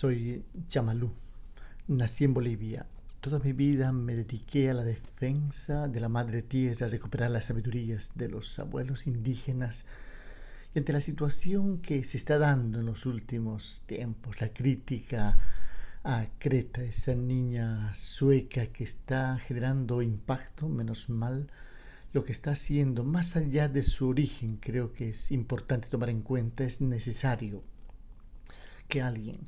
Soy Chamalú. Nací en Bolivia. Toda mi vida me dediqué a la defensa de la madre tierra, a recuperar las sabidurías de los abuelos indígenas. Y ante la situación que se está dando en los últimos tiempos, la crítica a Creta, esa niña sueca que está generando impacto, menos mal, lo que está haciendo, más allá de su origen, creo que es importante tomar en cuenta, es necesario que alguien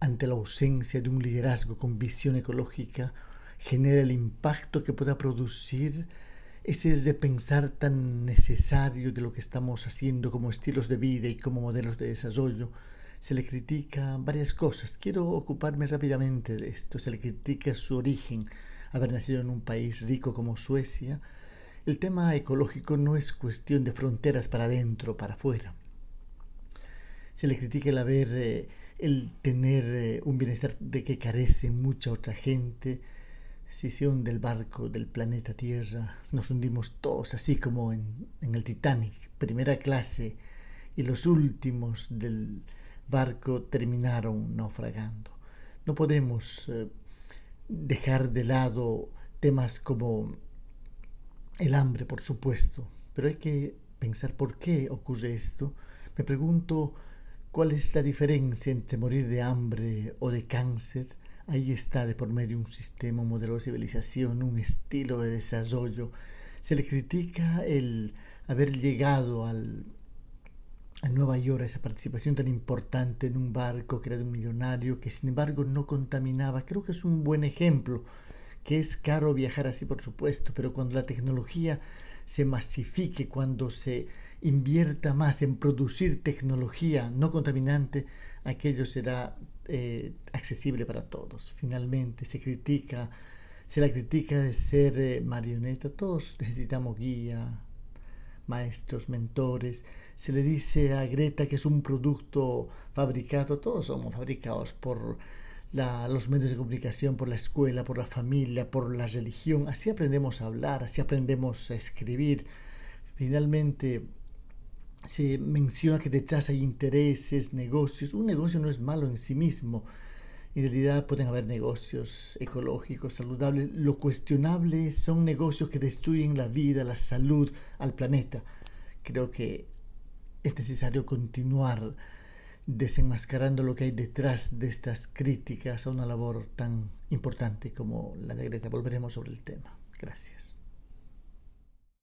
ante la ausencia de un liderazgo con visión ecológica, genera el impacto que pueda producir ese repensar tan necesario de lo que estamos haciendo como estilos de vida y como modelos de desarrollo. Se le critica varias cosas. Quiero ocuparme rápidamente de esto. Se le critica su origen, haber nacido en un país rico como Suecia. El tema ecológico no es cuestión de fronteras para adentro, para afuera. Se le critica el haber... Eh, el tener eh, un bienestar de que carece mucha otra gente. Si se hunde el barco del planeta Tierra, nos hundimos todos, así como en, el Titanic, primera clase, y los últimos del barco terminaron naufragando. No podemos eh, dejar de lado temas como el hambre, por supuesto, pero hay que pensar por qué ocurre esto. Me pregunto ¿Cuál es la diferencia entre morir de hambre o de cáncer? Ahí está de por medio un sistema, un modelo de civilización, un estilo de desarrollo. Se le critica el haber llegado a Nueva York, a esa participación tan importante en un barco que era de un millonario, que sin embargo no contaminaba. Creo que es un buen ejemplo, que es caro viajar así, por supuesto, pero cuando la tecnología se masifique, cuando se invierta más en producir tecnología no contaminante, aquello será eh, accesible para todos. Finalmente se critica, se la critica de ser eh, marioneta, todos necesitamos guía, maestros, mentores. Se le dice a Greta que es un producto fabricado, todos somos fabricados por los medios de comunicación, por la escuela, por la familia, por la religión. Así aprendemos a hablar, así aprendemos a escribir. Finalmente se menciona que detrás hay intereses, negocios. Un negocio no es malo en sí mismo. En realidad pueden haber negocios ecológicos, saludables. Lo cuestionable son negocios que destruyen la vida, la salud, al planeta. Creo que es necesario continuar desenmascarando lo que hay detrás de estas críticas a una labor tan importante como la de Greta. Volveremos sobre el tema. Gracias.